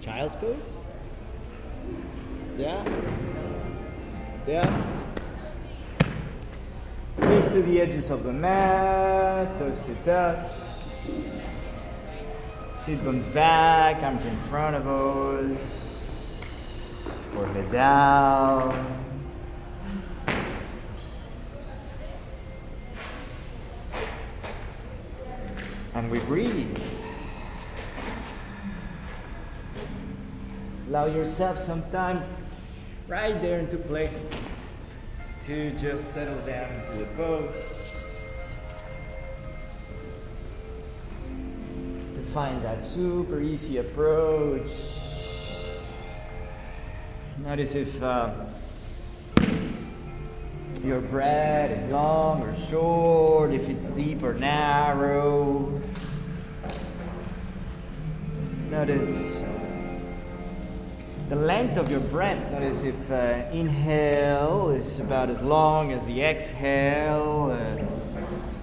Child's pose? Yeah? Yeah? Knees to the edges of the mat, toes to touch. Seat bones back, arms in front of us. Forehead down. And we breathe. Allow yourself some time right there into place to just settle down into the pose. To find that super easy approach. Notice if uh, your breath is long or short, if it's deep or narrow. Notice the length of your breath. Notice if uh, inhale is about as long as the exhale, uh,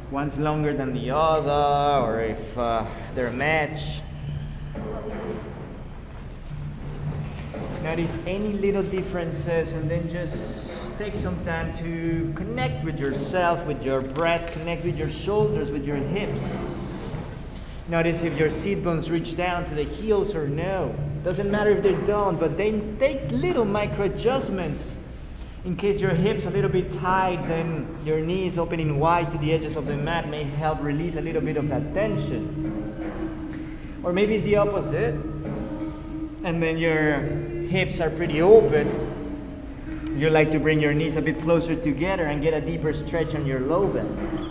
one's longer than the other, or if uh, they're matched. Notice any little differences and then just take some time to connect with yourself, with your breath, connect with your shoulders, with your hips. Notice if your seat bones reach down to the heels or no. Doesn't matter if they don't, but they take little micro adjustments. In case your hips a little bit tight, then your knees opening wide to the edges of the mat may help release a little bit of that tension. Or maybe it's the opposite. And then your hips are pretty open. You like to bring your knees a bit closer together and get a deeper stretch on your low back.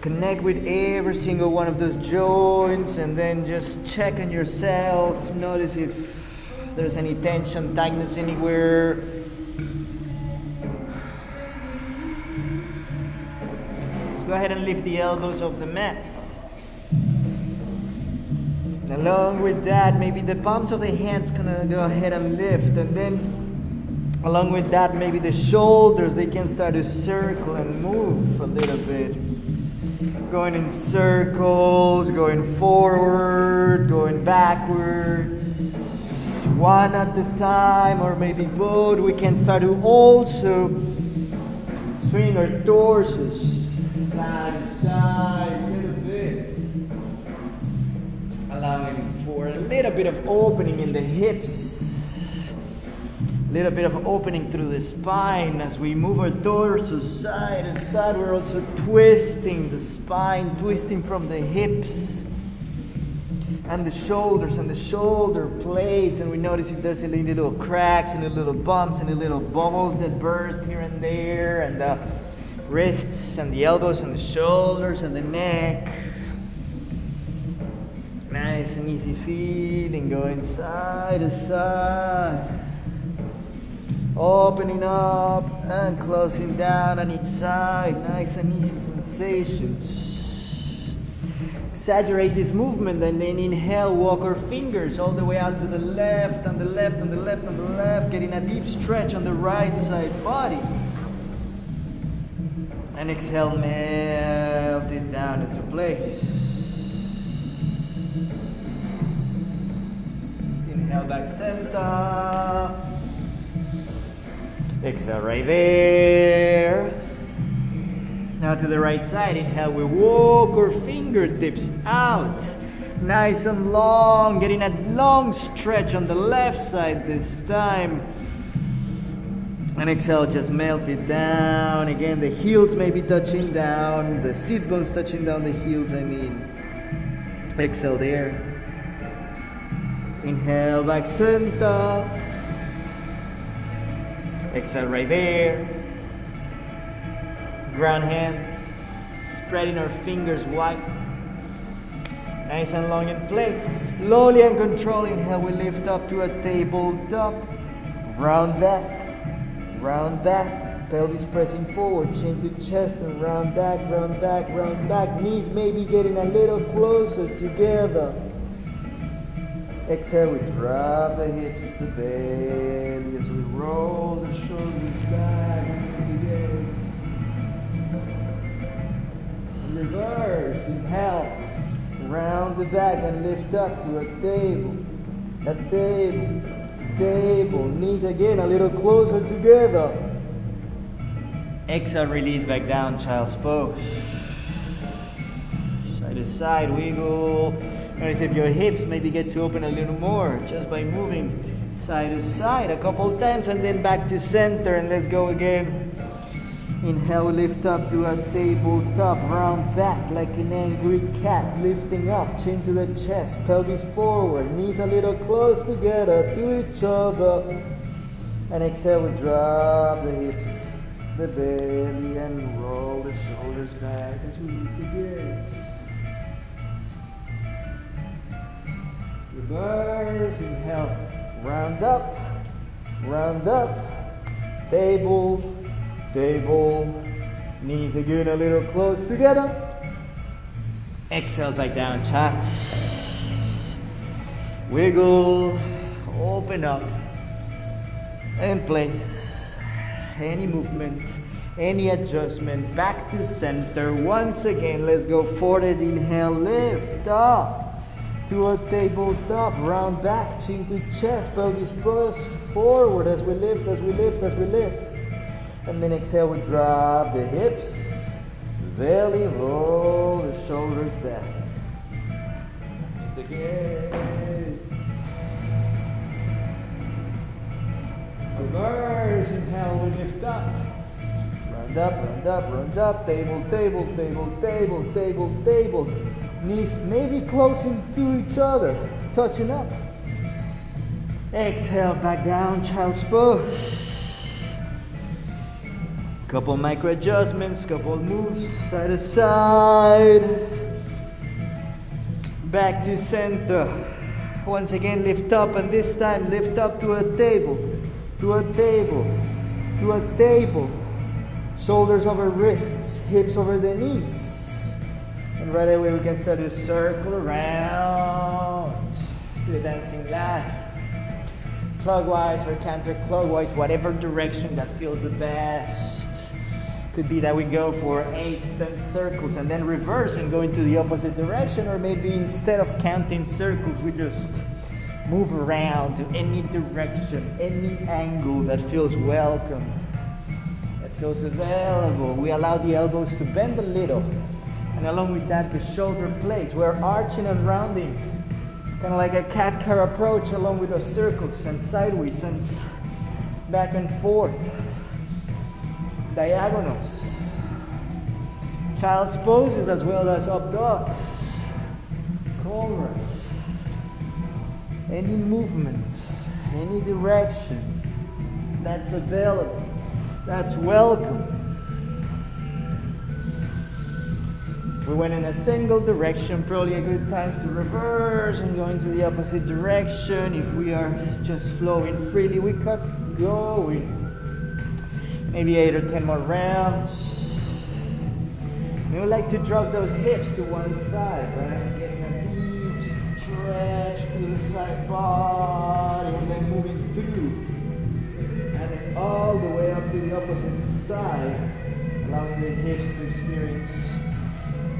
Connect with every single one of those joints and then just check on yourself. Notice if there's any tension, tightness anywhere. Let's go ahead and lift the elbows off the mat. And along with that, maybe the palms of the hands gonna go ahead and lift, and then along with that, maybe the shoulders they can start to circle and move a little bit going in circles, going forward, going backwards, one at a time, or maybe both. We can start to also swing our torsos side to side a little bit, allowing for a little bit of opening in the hips little bit of opening through the spine as we move our torso side to side. We're also twisting the spine, twisting from the hips and the shoulders and the shoulder blades. And we notice if there's any little cracks, any little bumps, any little bubbles that burst here and there, and the wrists and the elbows and the shoulders and the neck. Nice and easy feeling going side to side opening up and closing down on each side. Nice and easy sensations. Exaggerate this movement and then inhale, walk our fingers all the way out to the left, on the left, on the left, on the left, getting a deep stretch on the right side body. And exhale, melt it down into place. Inhale back center. Exhale right there. Now to the right side, inhale, we walk our fingertips out. Nice and long, getting a long stretch on the left side this time. And exhale, just melt it down. Again, the heels may be touching down, the seat bones touching down the heels, I mean. Exhale there. Inhale, back center. Exhale right there. Ground hands, spreading our fingers wide. Nice and long in place. Slowly and controlling, inhale, we lift up to a tabletop. Round back, round back. Pelvis pressing forward, chin to chest, and round back, round back, round back. Knees maybe getting a little closer together. Exhale, we drop the hips, the belly as we roll the shoulders back. Reverse, inhale, round the back and lift up to a table. A table. Table. Knees again a little closer together. Exhale, release back down, child's pose. Side to side, wiggle. Notice if your hips maybe get to open a little more just by moving side to side a couple times and then back to center and let's go again. Inhale, lift up to a tabletop, round back like an angry cat, lifting up, chin to the chest, pelvis forward, knees a little close together to each other. And exhale, we drop the hips, the belly, and roll the shoulders back as we lift. Reverse, inhale, round up, round up, table, Table, knees again a little close together. Exhale back down, child. Wiggle, open up, and place. Any movement, any adjustment, back to center. Once again, let's go forward. Inhale, lift up to a tabletop, round back, chin to chest, pelvis push forward as we lift, as we lift, as we lift. And then exhale, we drop the hips, belly, roll the shoulders back. Again. Reverse, inhale, we lift up. Round up, round up, round up, table, table, table, table, table, table. Knees maybe closing to each other, touching up. Exhale, back down, child's pose. Couple micro adjustments, couple moves, side to side. Back to center. Once again, lift up, and this time lift up to a table, to a table, to a table. Shoulders over wrists, hips over the knees. Right away, we can start to circle around to the dancing line. Clockwise or counterclockwise, whatever direction that feels the best. Could be that we go for eight, ten circles and then reverse and go into the opposite direction, or maybe instead of counting circles, we just move around to any direction, any angle that feels welcome, that feels available. We allow the elbows to bend a little, and along with that, the shoulder blades. We're arching and rounding, kind of like a cat cow approach, along with the circles and sideways and back and forth. Diagonals, child's poses as well as up dogs, cobras, any movement, any direction. That's available, that's welcome. We went in a single direction, probably a good time to reverse and go into the opposite direction. If we are just flowing freely, we keep going maybe eight or ten more rounds. We would like to drop those hips to one side, right? Getting a deep stretch through the side body and then moving through. And then all the way up to the opposite side, allowing the hips to experience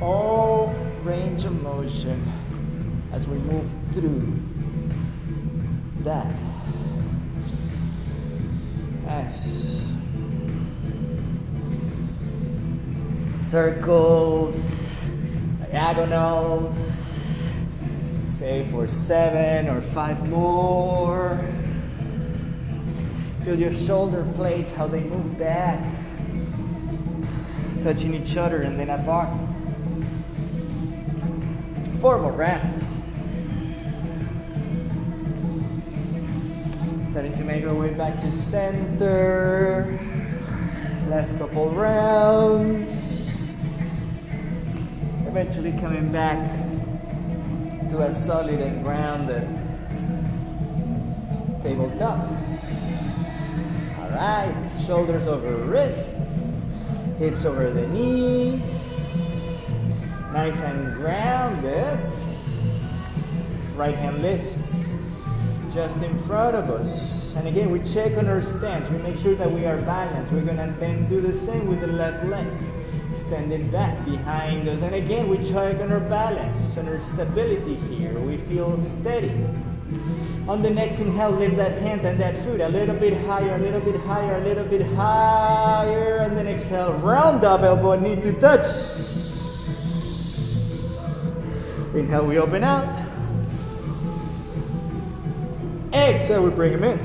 all range of motion as we move through that. Nice. circles, diagonals, say for seven or five more. Feel your shoulder blades, how they move back, touching each other and then apart. More rounds. Starting to make our way back to center. Last couple rounds eventually coming back to a solid and grounded tabletop. All right, shoulders over wrists, hips over the knees, nice and grounded. Right hand lifts just in front of us. And again, we check on our stance. We make sure that we are balanced. We're gonna then do the same with the left leg extended back behind us. And again, we check on our balance, on our stability here. We feel steady. On the next inhale, lift that hand and that foot a little bit higher, a little bit higher, a little bit higher. And then exhale, round up, elbow knee to touch. Inhale, we open out. Exhale, we bring them in.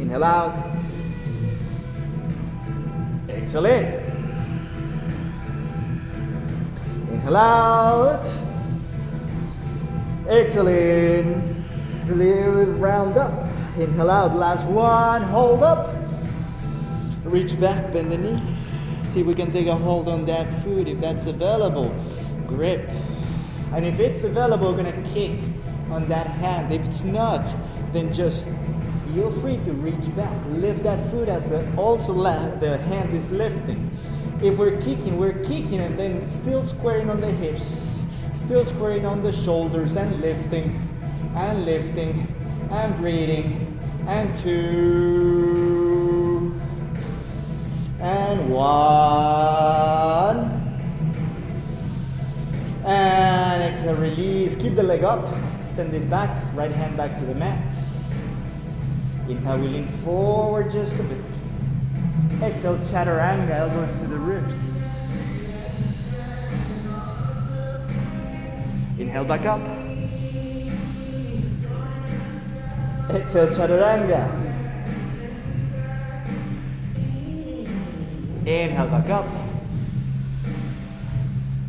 Inhale out. Exhale in. Inhale out. Exhale in. Really round up. Inhale out. Last one. Hold up. Reach back, bend the knee. See if we can take a hold on that foot if that's available. Grip. And if it's available, we're gonna kick on that hand. If it's not, then just feel free to reach back. Lift that foot as the also the hand is lifting. If we're kicking, we're kicking and then still squaring on the hips, still squaring on the shoulders and lifting and lifting and breathing and two and one. And exhale release. Keep the leg up. Extend it back. Right hand back to the mat. Inhale we lean forward just a bit. Exhale chaturanga elbows to the ribs. Inhale back up. Exhale chaturanga inhale back up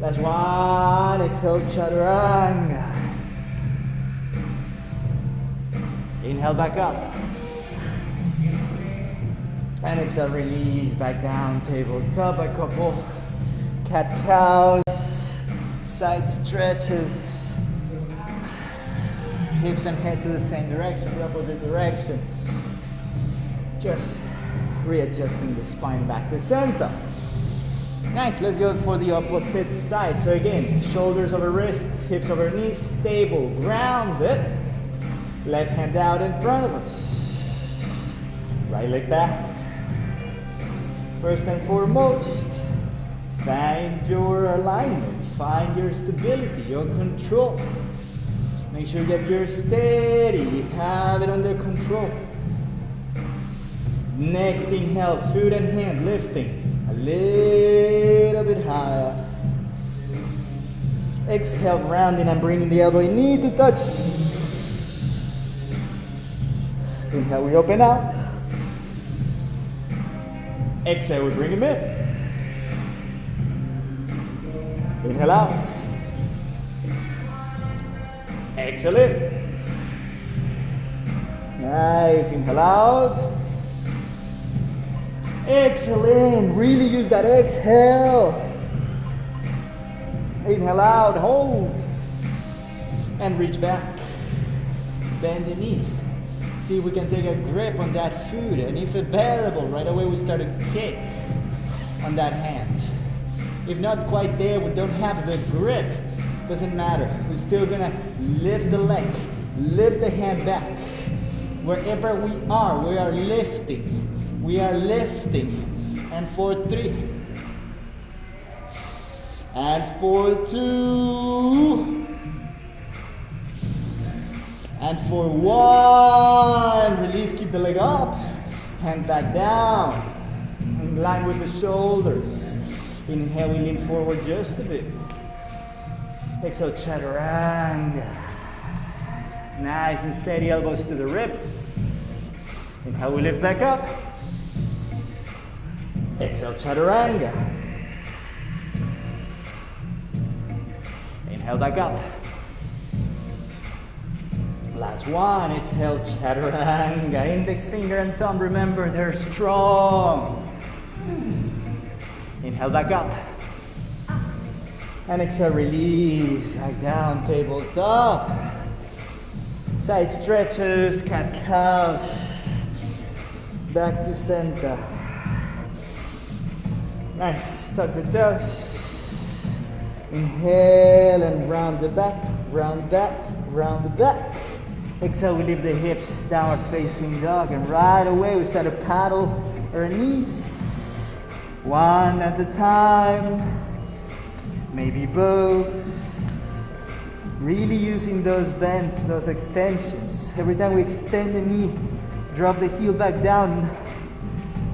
Last one, exhale, chaturanga. Inhale back up. And exhale, release back down, tabletop, a couple cat cows, side stretches, hips and head to the same direction, the opposite direction. Just readjusting the spine back to center. Nice, let's go for the opposite side. So again, shoulders over wrists, hips over knees, stable, grounded. Left hand out in front of us. Right leg back. First and foremost, find your alignment, find your stability, your control. Make sure that you're steady, have it under control. Next inhale, foot and hand lifting a little bit higher. Exhale, rounding and bringing the elbow knee to touch. Inhale, we open out. Exhale, we bring him in. Inhale out. Exhale in. Nice. Inhale out. Exhale in. Really use that exhale. Inhale out. Hold. And reach back. Bend the knee. See if we can take a grip on that foot. And if available, right away we start to kick on that hand. If not quite there, we don't have the grip. Doesn't matter. We're still gonna lift the leg, lift the hand back. Wherever we are, we are lifting. We are lifting. And for three. And for two. And for one. Release, keep the leg up. Hand back down. In line with the shoulders. Inhale, we lean forward just a bit. Exhale, chaturanga. Nice and steady elbows to the ribs. Inhale, we lift back up. Exhale, chaturanga. Inhale back up. Last one, exhale, chaturanga. Index finger and thumb, remember they're strong. Inhale back up. And exhale, release. Back down, tabletop. Side stretches, cat cow. Back to center. Nice. Tuck the toes. Inhale and round the back, round the back, round the back. Exhale, we leave the hips downward facing dog. And right away, we start to paddle our knees. One at a time, maybe both. Really using those bends, those extensions. Every time we extend the knee, drop the heel back down.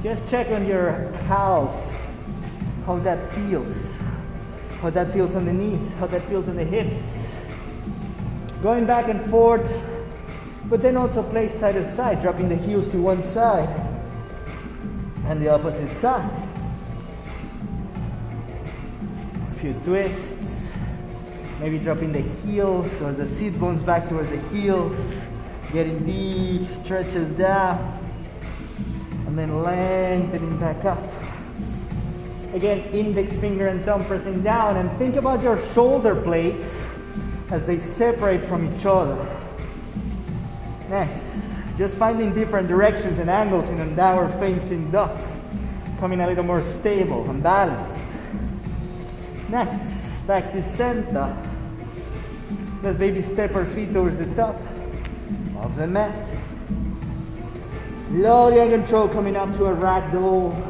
Just check on your calves, how that feels. How that feels on the knees, how that feels on the hips. Going back and forth, but then also play side to side, dropping the heels to one side and the opposite side. A few twists. Maybe dropping the heels or the seat bones back towards the heels. Getting deep, stretches down. And then lengthening back up. Again, index finger and thumb pressing down. And think about your shoulder blades as they separate from each other. Nice. Just finding different directions and angles in a downward facing dog, Coming a little more stable and balanced. Next, back to center. Let's baby step our feet towards the top of the mat. Slowly and control coming up to a ragdoll.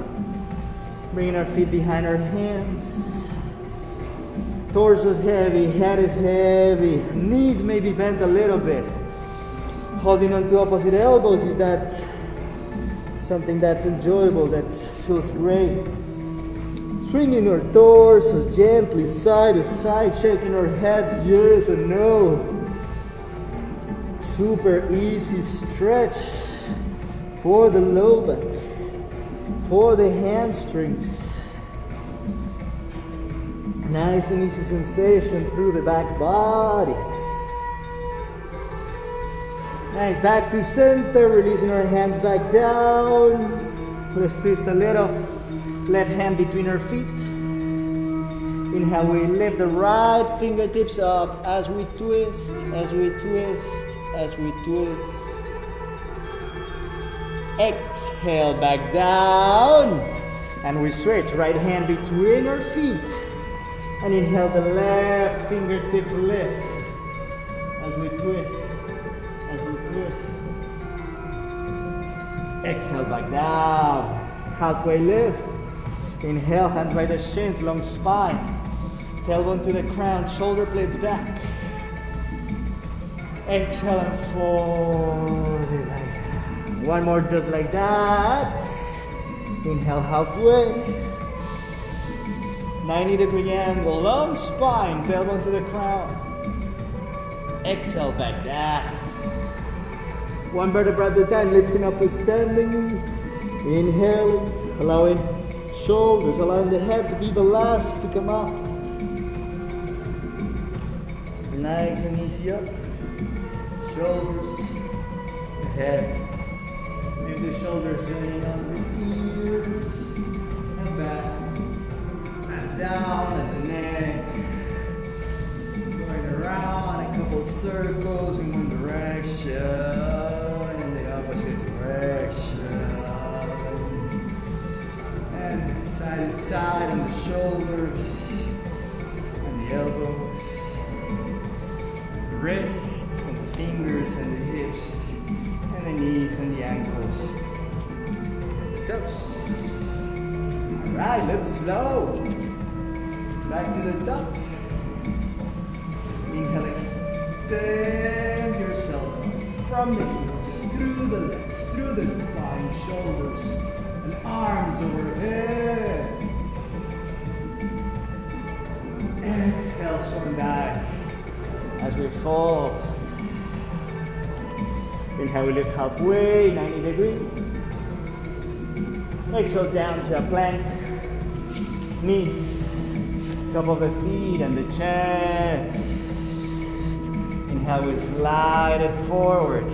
Bringing our feet behind our hands. Torso is heavy, head is heavy. Knees may be bent a little bit. Holding on to opposite elbows if that's something that's enjoyable, that feels great. Swinging our torsos gently side to side, shaking our heads yes and no. Super easy stretch for the low back, for the hamstrings. Nice and easy sensation through the back body. Nice, back to center, releasing our hands back down. Let's twist a little. Left hand between our feet. Inhale, we lift the right fingertips up as we twist, as we twist, as we twist. Exhale, back down. And we switch, right hand between our feet. And inhale, the left fingertips lift as we twist, as we twist. Exhale, back down. Halfway lift. Inhale, hands by the shins, long spine. Tailbone to the crown, shoulder blades back. Exhale and fold. One more just like that. Inhale halfway. 90 degree angle, long spine, tailbone to the crown. Exhale back down. One vertebra at a time, lifting up to standing. Inhaling, allowing shoulders, allowing the head to be the last to come up. Nice and easy up. Shoulders, head. Maybe the shoulders joining on the ears, and back, and down at the neck. Going around a couple circles in one direction, in the opposite direction. And side to side on the shoulders. And the elbows, wrists and the fingers and the hips the knees and the ankles. Toes. Alright, let's flow. Back to the top. Inhale, extend yourself from the heels, through the legs, through the spine, shoulders, and arms overhead. Exhale, swan dive as we fold. Inhale, we lift halfway, 90 degrees. Exhale down to a plank. Knees, top of the feet and the chest. Inhale, we slide it forward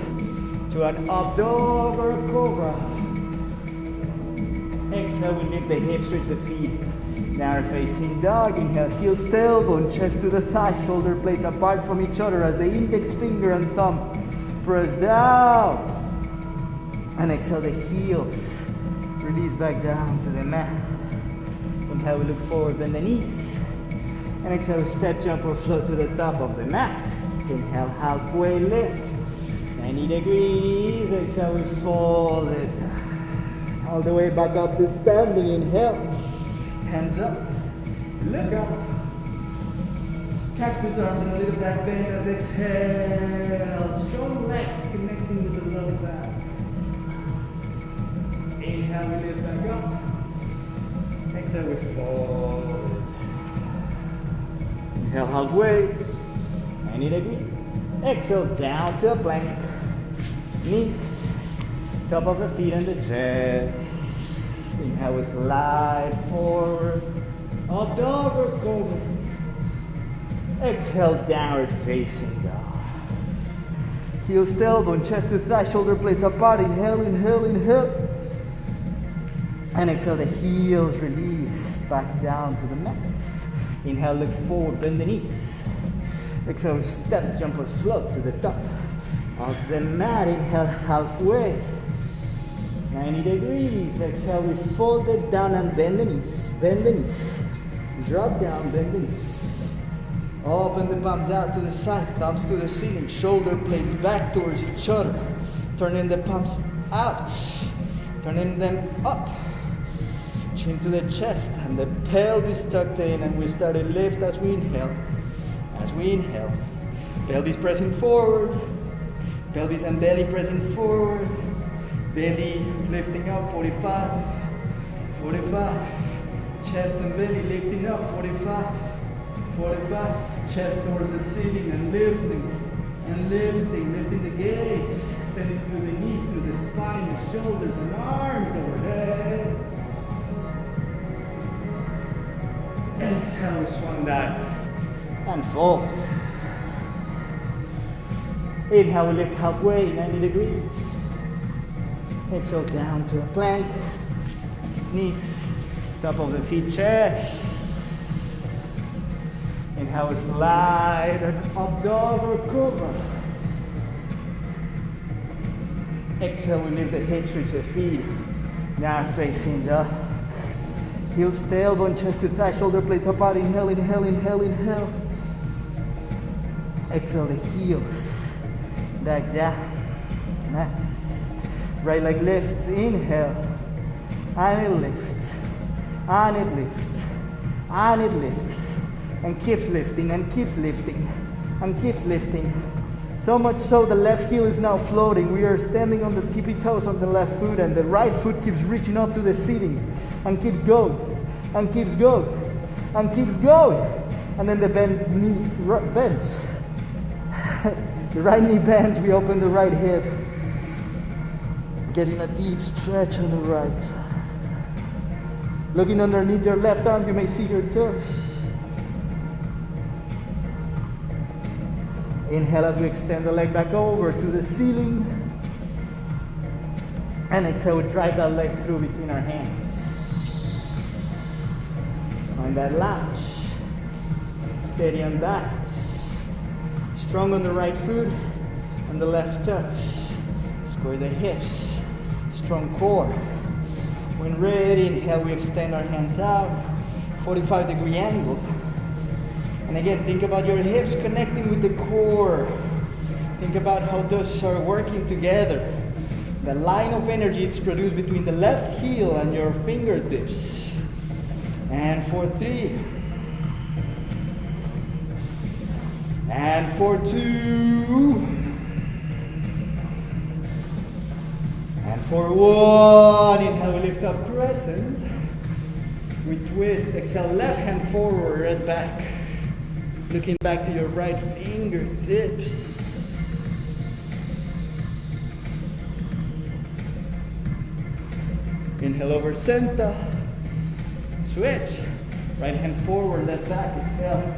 to an up dog or cobra. Exhale, we lift the hips, switch the feet. Now facing dog. Inhale, heels, tailbone, chest to the thigh, shoulder blades apart from each other as the index finger and thumb press down. And exhale, the heels. Release back down to the mat. Inhale, we look forward, bend the knees. And exhale, step, jump, or float to the top of the mat. Inhale, halfway lift. 90 degrees. Exhale, we fold it. All the way back up to standing. Inhale. hands up. Look up. Cactus arms and a little back bend as exhale. Strong legs connecting with the low back. Inhale, we lift back up. Exhale, we fold. Inhale halfway. 90 degree. Exhale down to a plank. Knees, top of the feet and the chest. Inhale, we slide forward. Up dog or cobra. Exhale, downward facing dog. Heels to elbow, chest to thigh, shoulder blades apart. Inhale, inhale, inhale. And exhale, the heels release back down to the mat. Inhale, look forward, bend the knees. Exhale, step, jump or float to the top of the mat. Inhale, halfway. 90 degrees. Exhale, we fold it down and bend the knees. Bend the knees. Drop down, bend the knees. Open the palms out to the side, thumbs to the ceiling, shoulder blades back towards each other. Turning the palms out, turning them up. Chin to the chest and the pelvis tucked in, and we start to lift as we inhale. As we inhale, pelvis pressing forward, pelvis and belly pressing forward, belly lifting up 45, 45, chest and belly lifting up 45, 45, chest towards the ceiling and lifting and lifting, lifting the gaze, extending through the knees, through the spine, the shoulders and arms overhead. Exhale, swan dive and fold. Inhale, we lift halfway, 90 degrees. Exhale, down to a plank. Knees, top of the feet, chest. Inhale, we slide and up dog or cobra. Exhale, we lift the hips, reach the feet. Now facing the heels, tailbone, chest to thigh, shoulder blades apart. Inhale, inhale, inhale, inhale. Exhale, the heels back down. Nice. Right leg lifts. Inhale, and it lifts, and it lifts, and it lifts, and keeps lifting, and keeps lifting, and keeps lifting. So much so the left heel is now floating. We are standing on the tippy toes on the left foot, and the right foot keeps reaching up to the ceiling and keeps going, and keeps going, and keeps going. And then the bend knee bends. the right knee bends, we open the right hip. Getting a deep stretch on the right. Looking underneath your left arm, you may see your toes. Inhale as we extend the leg back over to the ceiling. And exhale, we drive that leg through between our hands. Find that latch. Steady on that. Strong on the right foot and the left touch. Square the hips. Strong core. When ready, inhale, we extend our hands out. 45 degree angle. And again, think about your hips connecting with the core. Think about how those are working together. The line of energy is produced between the left heel and your fingertips. And for three. And for two. And for one. Inhale, lift up crescent. We twist. Exhale, left hand forward, right back. Looking back to your right fingertips. Inhale over center. Switch. Right hand forward, left back. Exhale.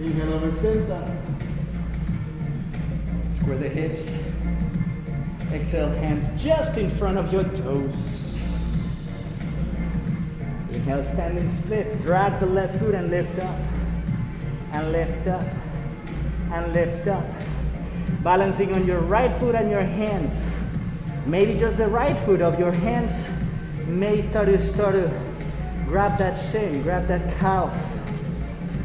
Inhale over center. Square the hips. Exhale, hands just in front of your toes. Standing split. Drag the left foot and lift up. And lift up. And lift up. Balancing on your right foot and your hands. Maybe just the right foot of your hands may start to start to grab that shin, grab that calf.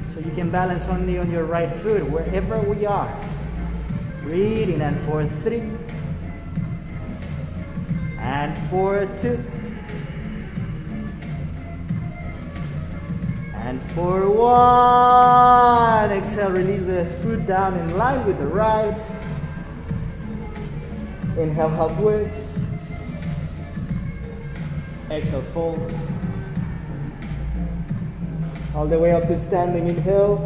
So you can balance only on your right foot wherever we are. Breathing and for three. And for two. For one. Exhale, release the foot down in line with the right. Inhale halfway. Exhale, fold. All the way up to standing. Inhale.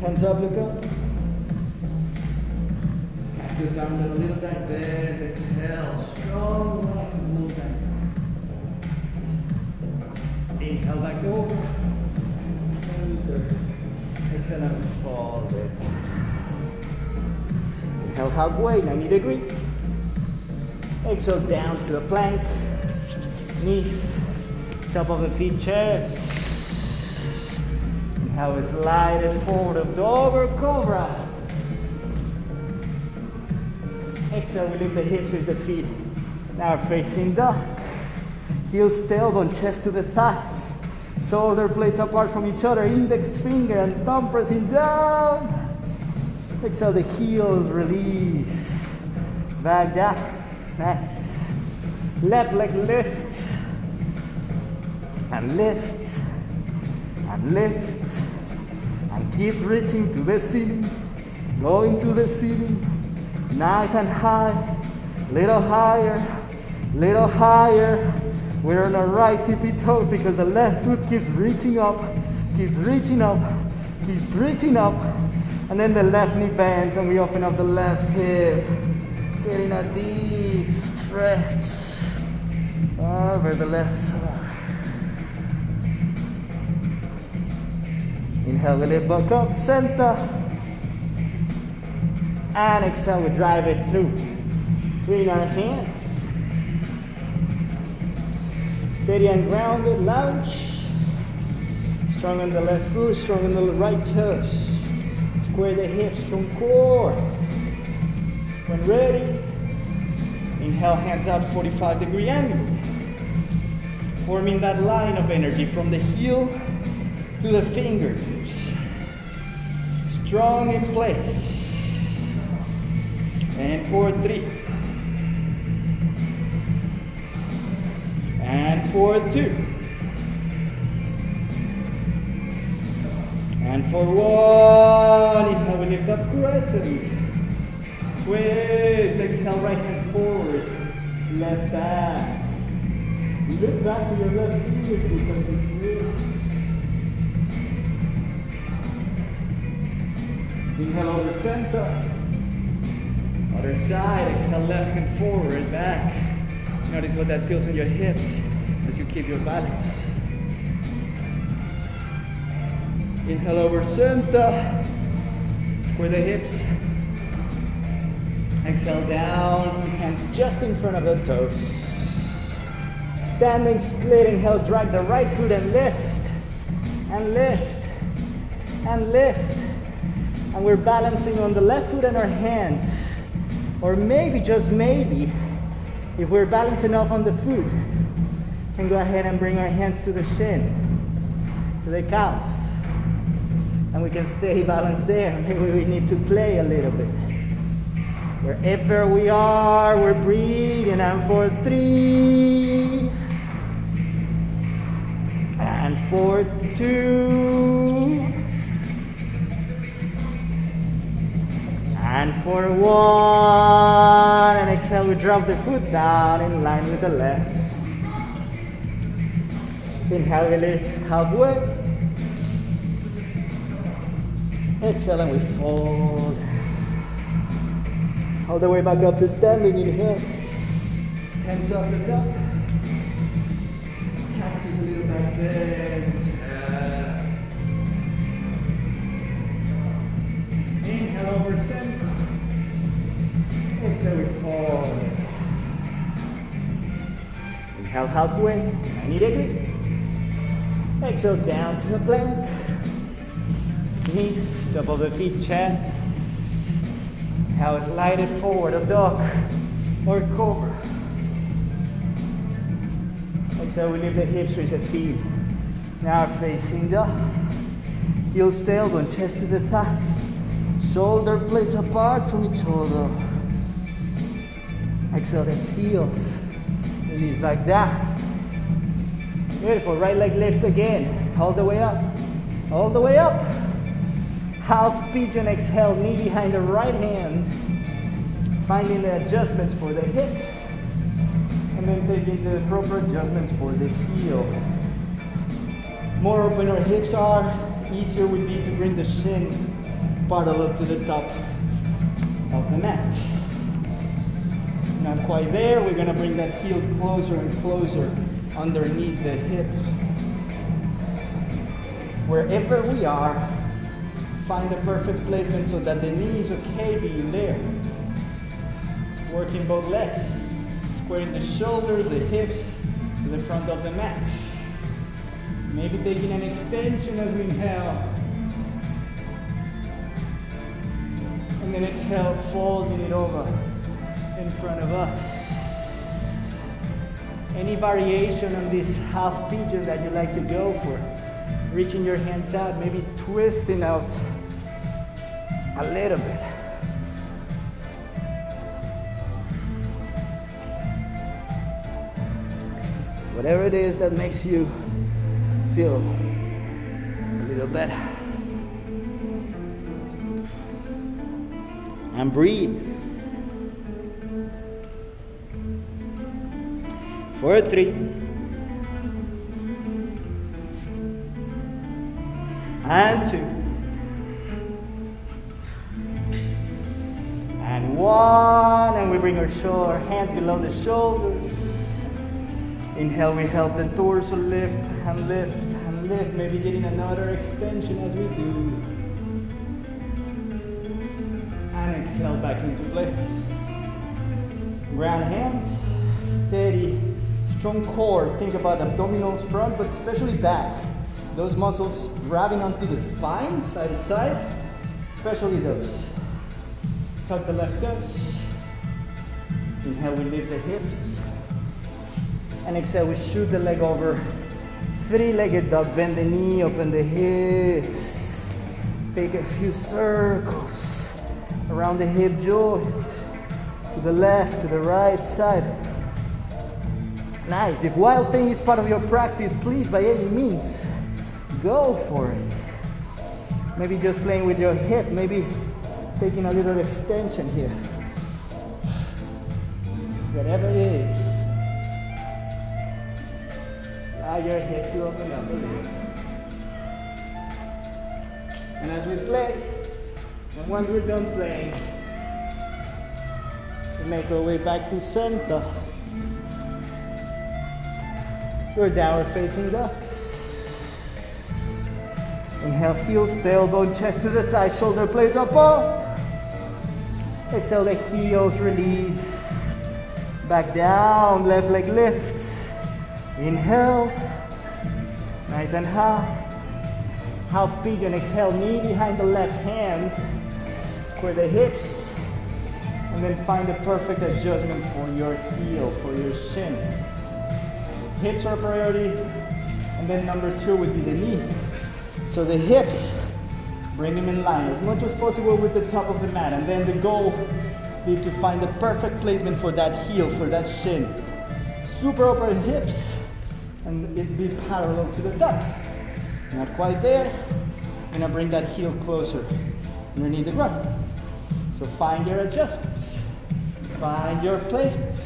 Hands up, look up. Cactus arms and a little back bend. Exhale. Strong right movement. Inhale back over. Inhale halfway, 90 degree. Exhale down to a plank. Knees, top of the feet, chest. Inhale, slide it forward of dog or cobra. Exhale, we lift the hips with the feet. Now facing dog. Heels, tailbone, chest to the thighs. Shoulder blades apart from each other. Index finger and thumb pressing down. Exhale, the heels release. Back down. Nice. Left leg lifts. And lifts. And lifts. And keeps reaching to the ceiling. Going to the ceiling. Nice and high. Little higher. Little higher. We're on our right tippy toes because the left foot keeps reaching up. Keeps reaching up. Keeps reaching up. And then the left knee bends and we open up the left hip. Getting a deep stretch over the left side. Inhale, we lift back up, center. And exhale, we drive it through. Between our hands. Steady and grounded, lunge. Strong on the left foot, strong on the right toes. Square the hips, strong core. When ready, inhale, hands out, 45 degree angle. Forming that line of energy from the heel to the fingertips. Strong in place. And for three. And for two. And for one, inhale, lift up crescent. Twist, exhale, right hand forward. Left back. Lift back to your left we twist. Inhale over center. Other side, exhale, left hand forward, back. Notice what that feels in your hips as you keep your balance. Inhale over center. Square the hips. Exhale down, hands just in front of the toes. Standing split, inhale, drag the right foot and lift, and lift, and lift. And we're balancing on the left foot and our hands. Or maybe, just maybe, if we're balanced enough on the foot, can go ahead and bring our hands to the shin, to the calf. And we can stay balanced there. Maybe we need to play a little bit. Wherever we are, we're breathing. And for three. And for two. And for one. And exhale, we drop the foot down in line with the left. Inhale, we lift halfway. Exhale, and we fold. All the way back up to standing. Inhale. Hands up, look up. Cactus a little back bend. Inhale over center. Exhale, we fold. Inhale halfway, 90 degree. Exhale down to the plank. Knees, of the feet, chest. Now slide it forward, a dog or cobra. Exhale, we lift the hips, reach the feet. Now facing the heels, tailbone, chest to the thighs. Shoulder blades apart from each other. Exhale the heels Release like that. Beautiful. Right leg lifts again. All the way up. All the way up. Half pigeon exhale, knee behind the right hand. Finding the adjustments for the hip. And then taking the proper adjustments for the heel. More open our hips are, easier would be to bring the shin parallel to the top of the mat. Not quite there, we're gonna bring that heel closer and closer underneath the hip. Wherever we are, find the perfect placement so that the knee is okay being there. Working both legs, squaring the shoulders, the hips to the front of the mat. Maybe taking an extension as we inhale. And then exhale, folding it over in front of us. Any variation on this half pigeon that you like to go for. Reaching your hands out, maybe twisting out a little bit. Whatever it is that makes you feel a little better. And breathe. For three. And two. One. And we bring our, shoulder, hands below the shoulders. Inhale, we help the torso lift and lift and lift. Maybe getting another extension as we do. And exhale back into place. Ground hands, steady, strong core. Think about abdominals front, but especially back. Those muscles grabbing onto the spine, side to side, especially those. Tuck the left toes. Inhale, we lift the hips. And exhale, we shoot the leg over. Three-legged dog, bend the knee, open the hips. Take a few circles around the hip joint. To the left, to the right side. Nice. If wild thing is part of your practice, please, by any means, go for it. Maybe just playing with your hip, maybe taking a little extension here. Whatever it is. Ah, Allow your head to open up a little. And as we play, and once we're done playing, we make our way back to center. Your our downward facing dogs. Inhale, heels, tailbone, chest to the thigh, shoulder blades up off. Exhale, the heels release. Back down, left leg lifts. Inhale, nice and high. Half pigeon, exhale, knee behind the left hand. Square the hips. And then find the perfect adjustment for your heel, for your shin. Hips are priority. And then number two would be the knee. So the hips, bring him in line as much as possible with the top of the mat. And then the goal is to find the perfect placement for that heel, for that shin. Super open hips, and it be parallel to the top. Not quite there. I'm gonna bring that heel closer underneath the ground. So find your adjustments. Find your placement.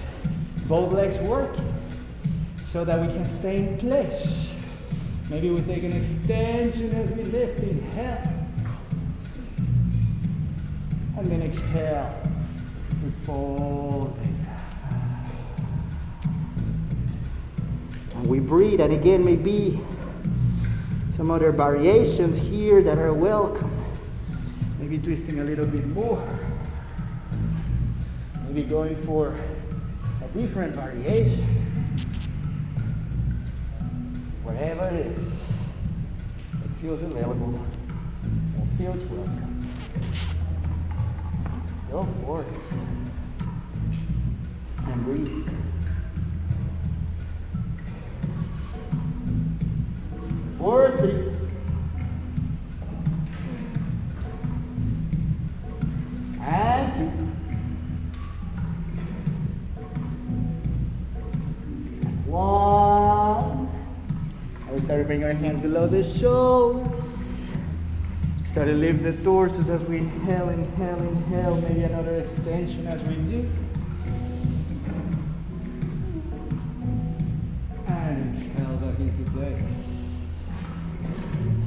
Both legs working so that we can stay in place. Maybe we take an extension as we lift, inhale. And then exhale, we fold it. And we breathe, and again, maybe some other variations here that are welcome. Maybe twisting a little bit more. Maybe going for a different variation wherever it is it feels available it feels welcome. Go for it. And breathe. Four, three. and two, One. I started bring your hands below the shoulder. Start to lift the torsos as we inhale, inhale, inhale. Maybe another extension as we do. And exhale back into place.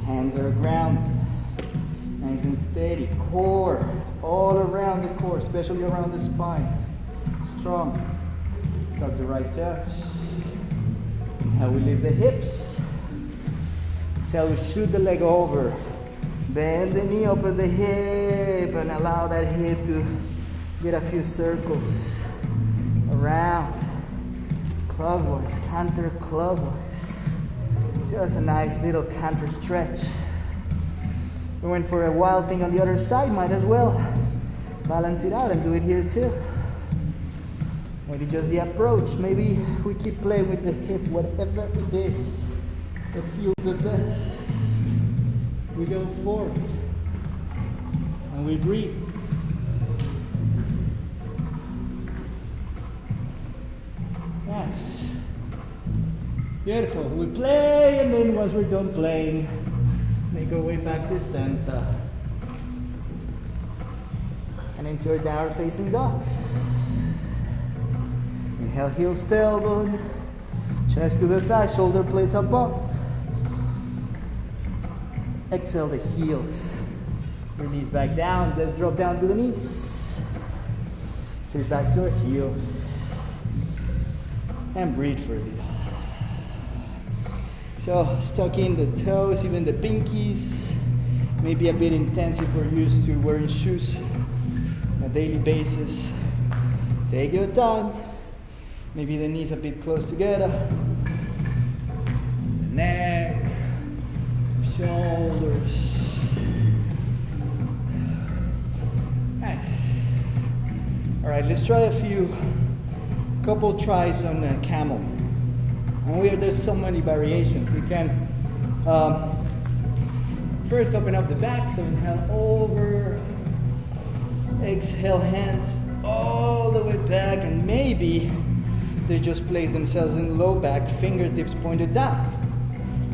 Hands are grounded. Nice and steady. Core all around the core, especially around the spine. Strong. Tuck the right toes. Now we lift the hips. Exhale, we shoot the leg over. Bend the knee, open the hip, and allow that hip to get a few circles around. Clockwise, counterclockwise. Just a nice little counter stretch. We went for a wild thing on the other side, might as well balance it out and do it here too. Maybe just the approach. Maybe we keep playing with the hip, whatever it is that feels the best. We go forward and we breathe. Nice. Beautiful. We play and then once we're done playing, Make our way back to center. And into our downward facing dog. Inhale, heels, tailbone. Chest to the thigh, shoulder blades above. Exhale the heels. Bring knees back down. Let's drop down to the knees. Sit back to our heels. And breathe for a bit. So stuck in the toes, even the pinkies. Maybe a bit intense if we're used to wearing shoes on a daily basis. Take your time. Maybe the knees a bit close together. The neck, shoulders. Nice. All right, let's try a few, couple tries on the camel. And we have, there's so many variations. We can um, first open up the back, so inhale over, exhale hands all the way back, and maybe they just place themselves in low back, fingertips pointed down.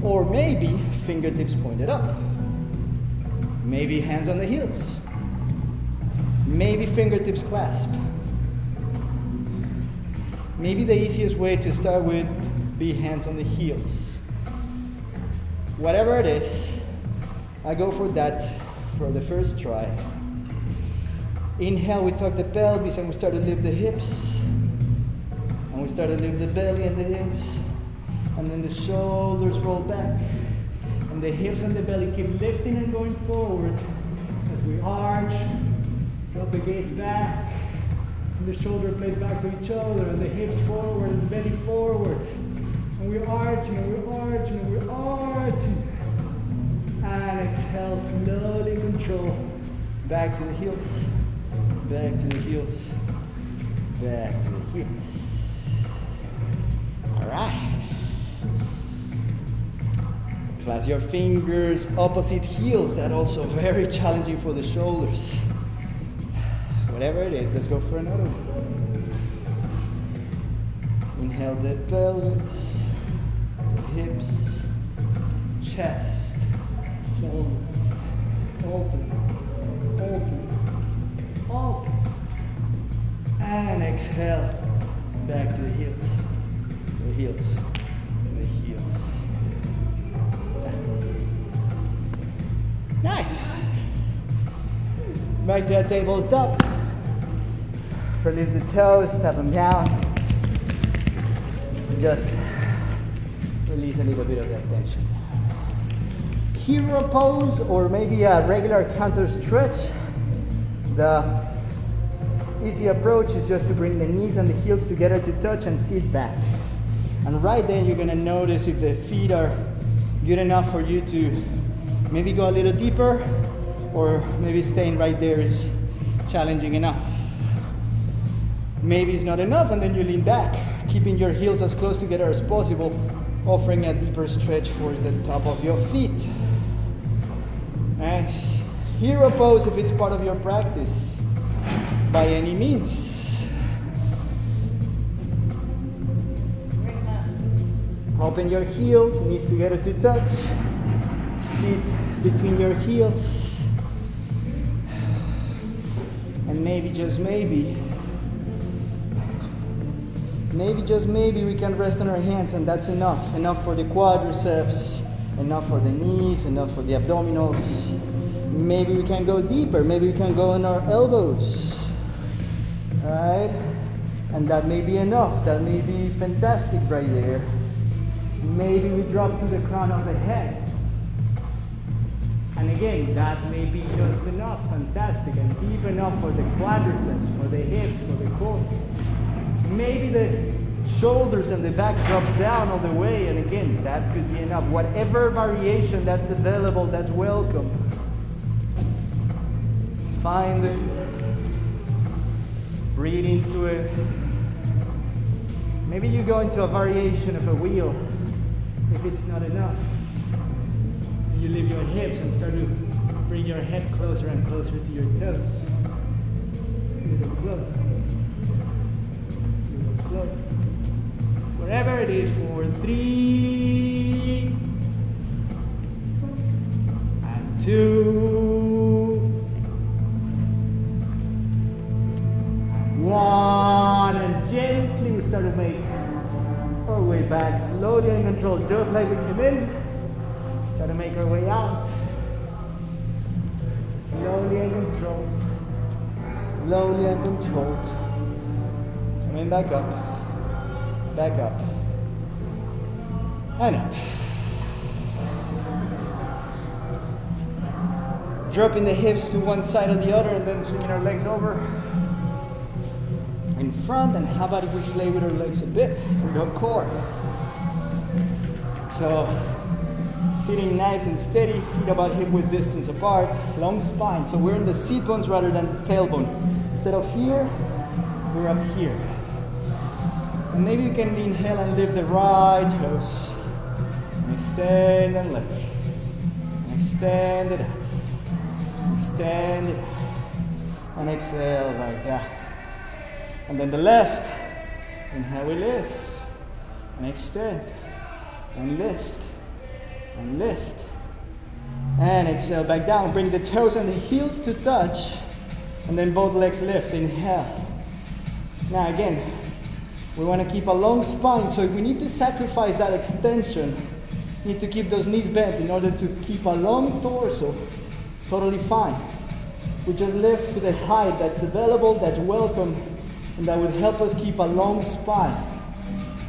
Or maybe fingertips pointed up. Maybe hands on the heels. Maybe fingertips clasp. Maybe the easiest way to start with be hands on the heels. Whatever it is, I go for that for the first try. Inhale, we tuck the pelvis and we start to lift the hips. And we start to lift the belly and the hips. And then the shoulders roll back. And the hips and the belly keep lifting and going forward as we arch, drop the gaze back. And the shoulder blades back to each other, and the hips forward, and the belly forward. And we're arching, and we're arching, and we're arching. And exhale, slowly control. Back to the heels. Back to the heels. Back to the heels. All right. Clasp your fingers, opposite heels. That also very challenging for the shoulders. Whatever it is, let's go for another one. Inhale the pelvis hips, chest, shoulders, open, open, open. And exhale, back to the heels, the heels, Nice. Back to that tabletop. Release the toes, tap them down. Just release a little bit of that tension. Hero pose or maybe a regular counter stretch. The easy approach is just to bring the knees and the heels together to touch and sit back. And right then you're gonna notice if the feet are good enough for you to maybe go a little deeper or maybe staying right there is challenging enough. Maybe it's not enough and then you lean back, keeping your heels as close together as possible offering a deeper stretch for the top of your feet. Nice. Hero pose if it's part of your practice, by any means. Open your heels, knees together to touch. Sit between your heels. And maybe, just maybe, maybe, just maybe we can rest on our hands and that's enough. Enough for the quadriceps, enough for the knees, enough for the abdominals. Maybe we can go deeper. Maybe we can go on our elbows. Right? And that may be enough. That may be fantastic right there. Maybe we drop to the crown of the head. And again, that may be just enough, fantastic, and deep enough for the quadriceps, for the hips, for the core. Maybe the shoulders and the back drops down all the way, and again, that could be enough. Whatever variation that's available, that's welcome. Let's Find it. Breathe into it. Maybe you go into a variation of a wheel if it's not enough. You your hips and start to bring your head closer and closer to your toes. Close. Little close. Wherever it is for three and two one and gently we start to make our way back slowly and controlled just like we came in to make our way out. Slowly and controlled. Slowly and controlled. Coming back up. Back up. And up. Dropping the hips to one side or the other and then swinging our legs over. In front and how about if we play with our legs a bit? Our core. So sitting nice and steady feet about hip width distance apart long spine so we're in the seat bones rather than tailbone instead of here we're up here and maybe you can inhale and lift the right toes and extend and lift and extend it out extend it out and exhale like that and then the left. Inhale, we lift. And extend. And lift. And lift. And exhale back down. Bring the toes and the heels to touch. And then both legs lift. Inhale. Now again, we want to keep a long spine. So if we need to sacrifice that extension, we need to keep those knees bent in order to keep a long torso. Totally fine. We just lift to the height that's available, that's welcome and that would help us keep a long spine.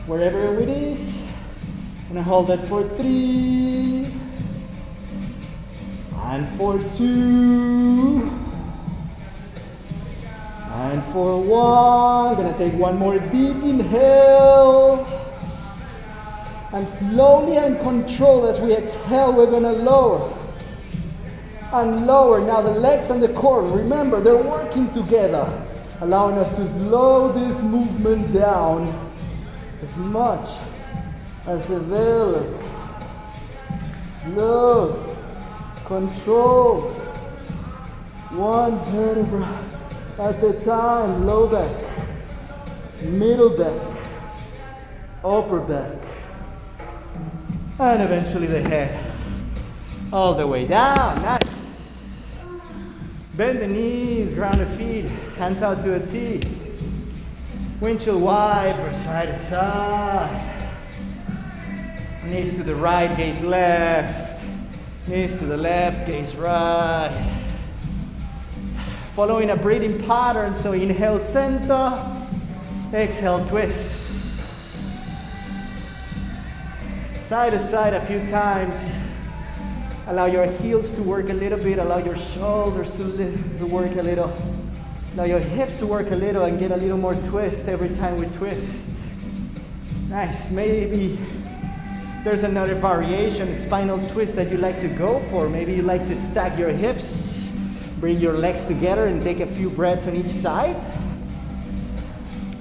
Wherever it is, I'm gonna hold that for three, and for two, and for one. I'm gonna take one more deep inhale. And slowly and controlled as we exhale, we're gonna lower and lower. Now the legs and the core, remember, they're working together allowing us to slow this movement down as much as available. Slow, control, one vertebra at a time. Low back, middle back, upper back, and eventually the head all the way down. Nice. Bend the knees, ground the feet, hands out to a T. Windshield wiper, side to side. Knees to the right, gaze left. Knees to the left, gaze right. Following a breathing pattern, so inhale center, exhale twist. Side to side a few times. Allow your heels to work a little bit. Allow your shoulders to, to work a little. Allow your hips to work a little and get a little more twist every time we twist. Nice. Maybe there's another variation, spinal twist that you like to go for. Maybe you like to stack your hips, bring your legs together and take a few breaths on each side.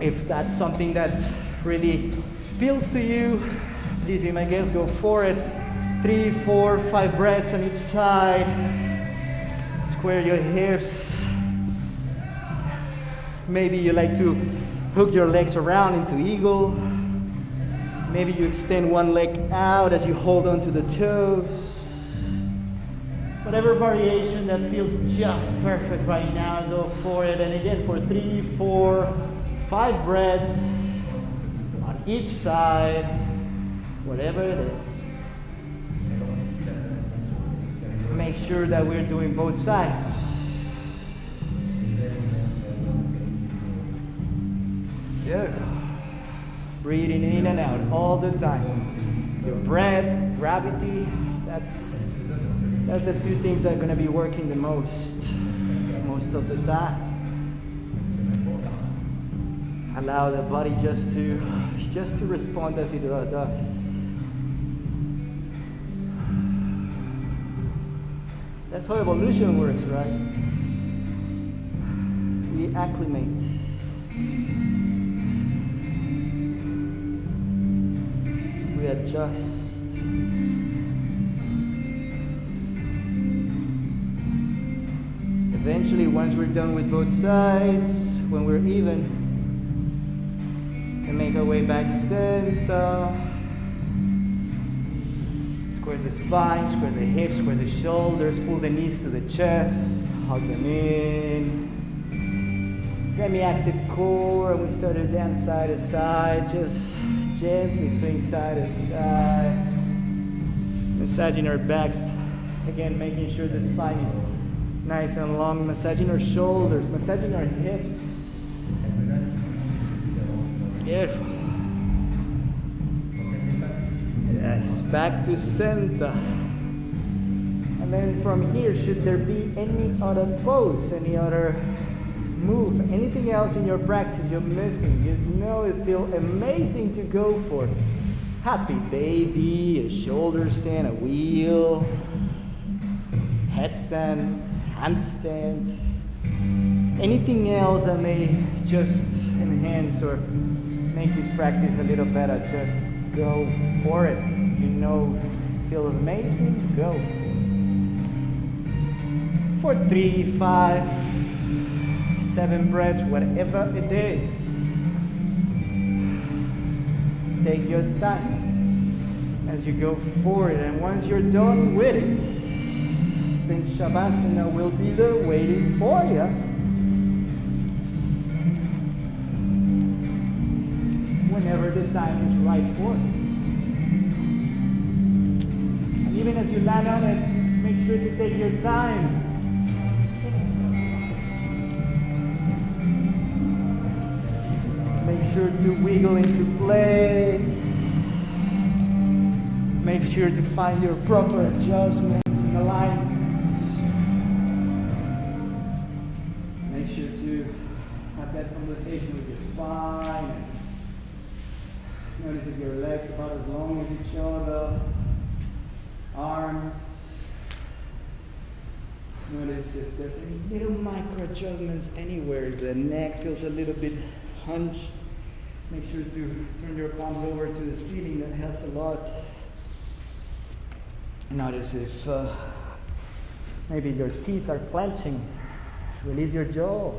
If that's something that really feels to you, please be my guest, go for it three, four, five breaths on each side. Square your hips. Maybe you like to hook your legs around into eagle. Maybe you extend one leg out as you hold on to the toes. Whatever variation that feels just perfect right now, go for it. And again, for three, four, five breaths on each side, whatever it is. Make sure that we're doing both sides. Beautiful. Breathing in and out all the time. Your breath, gravity, that's that's the two things that are going to be working the most most of the time. Allow the body just to just to respond as it does. That's how evolution works, right? We acclimate. We adjust. Eventually, once we're done with both sides, when we're even, we make our way back center. Square the spine, square the hips, square the shoulders, pull the knees to the chest, hug them in. Semi-active core, and we start to dance side to side, just gently swing side to side. Massaging our backs, again making sure the spine is nice and long, massaging our shoulders, massaging our hips. Beautiful. Yes, back to center. And then from here, should there be any other pose, any other move, anything else in your practice you're missing, you know it feels amazing to go for. Happy baby, a shoulder stand, a wheel, headstand, handstand, anything else that may just enhance or make this practice a little better, just go for it. You know, feel amazing, go. For three, five, seven breaths, whatever it is. Take your time as you go forward, and once you're done with it, then Shavasana will be there waiting for you. Whenever the time is right for it. And even as you land on it, make sure to take your time. Sure to wiggle into place. Make sure to find your proper adjustments and alignments. Make sure to have that conversation with your spine. Notice if your legs about as long as each other. Arms. Notice if there's any little micro adjustments anywhere. The neck feels a little bit hunched. Make sure to turn your palms over to the ceiling. That helps a lot. Notice if uh, maybe your teeth are clenching. Release your jaw.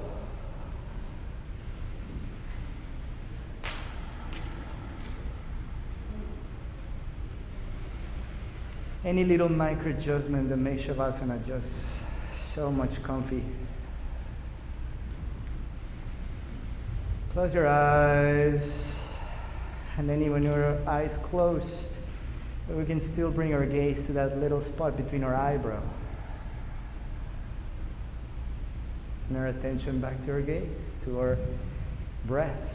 Any little micro adjustment that makes Shavasana just so much comfy. Close your eyes. And then even your eyes closed, we can still bring our gaze to that little spot between our eyebrow. And our attention back to our gaze, to our breath.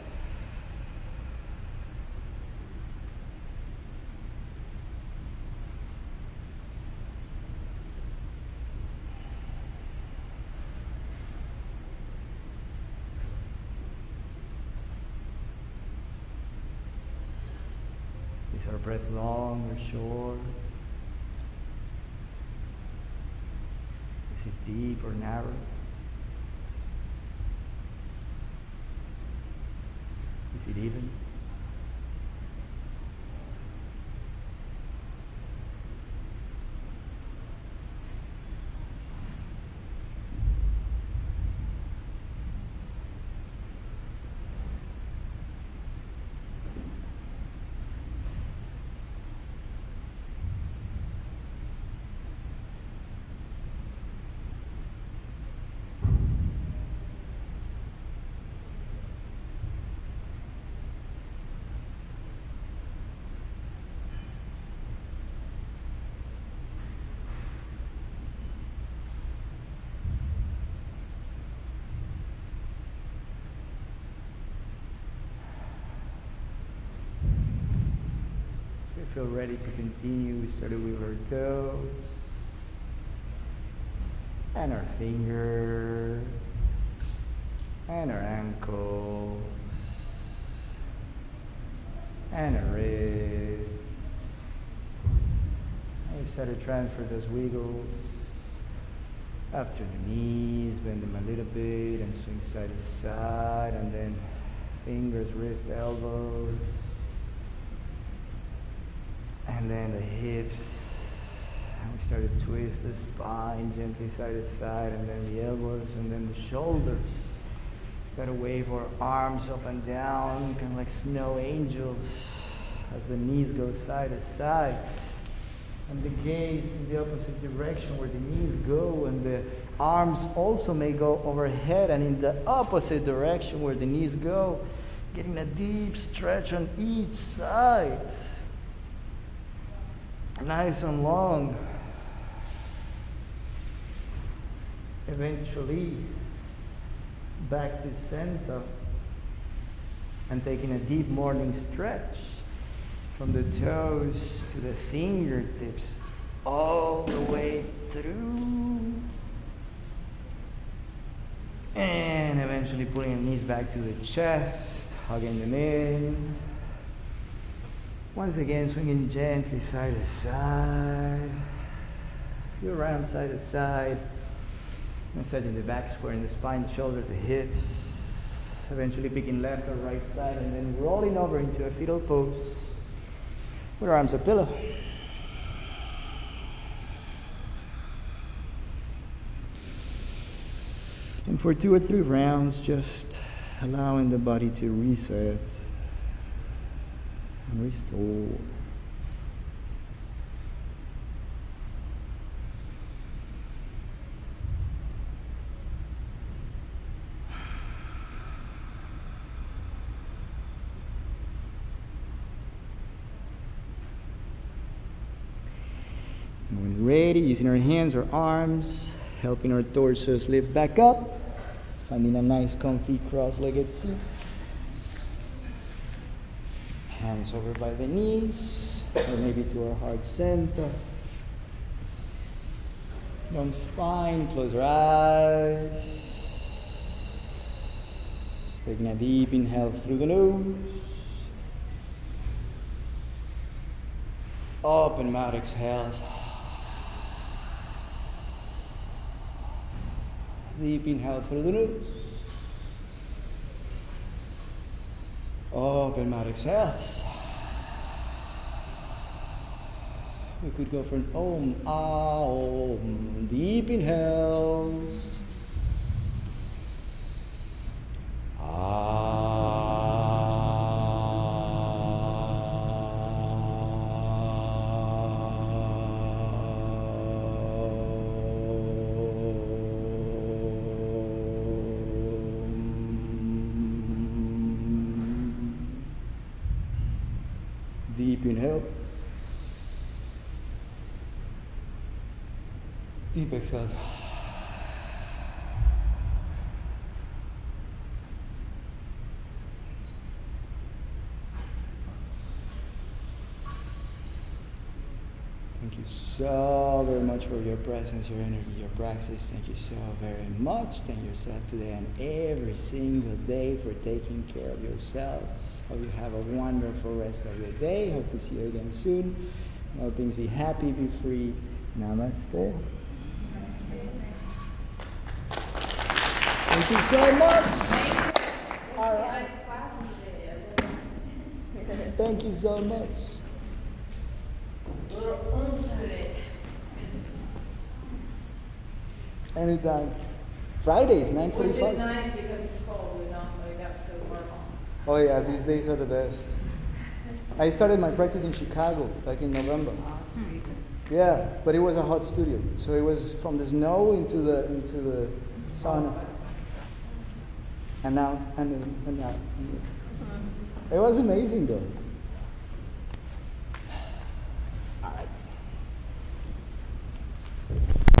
Is our breath long or short? Is it deep or narrow? Is it even? Feel ready to continue, we started with our toes and our fingers and our ankles and our wrists. And we start to transfer those wiggles up to the knees, bend them a little bit and swing side to side and then fingers, wrist, elbows. And then the hips. And we start to twist the spine gently side to side and then the elbows and then the shoulders. Start to wave our arms up and down, kind of like snow angels as the knees go side to side. And the gaze in the opposite direction where the knees go and the arms also may go overhead and in the opposite direction where the knees go, getting a deep stretch on each side. Nice and long. Eventually, back to center and taking a deep morning stretch from the toes to the fingertips all the way through. And eventually pulling the knees back to the chest, hugging them in. Once again, swinging gently side to side. Feel around side to side. Massaging the back, squaring the spine, the shoulders, the hips. Eventually picking left or right side and then rolling over into a fetal pose with our arms a pillow. And for two or three rounds, just allowing the body to reset and restore. And when ready, using our hands or arms, helping our torsos lift back up, finding a nice, comfy, cross legged seat. Hands over by the knees, or maybe to our heart center. Long spine, close our eyes. Taking a deep inhale through the nose. Open mouth exhales. Deep inhale through the nose. Open mouth exhales. We could go for an om, ah, om. Deep inhales. Deep inhale. Deep exhale. Thank you so very much for your presence, your energy, your practice. Thank you so very much. Thank yourself today and every single day for taking care of yourselves. Hope you have a wonderful rest of your day. Hope to see you again soon. All things be happy, be free. Namaste. Thank you so much. All right. Thank you so much. Anytime. Fridays, is 9.45. nice because it's cold, you know, so you have to work on. Oh yeah, these days are the best. I started my practice in Chicago back in November. Oh, yeah, but it was a hot studio, so it was from the snow into the into the sauna, and out and in and out. Mm-hmm. It was amazing though.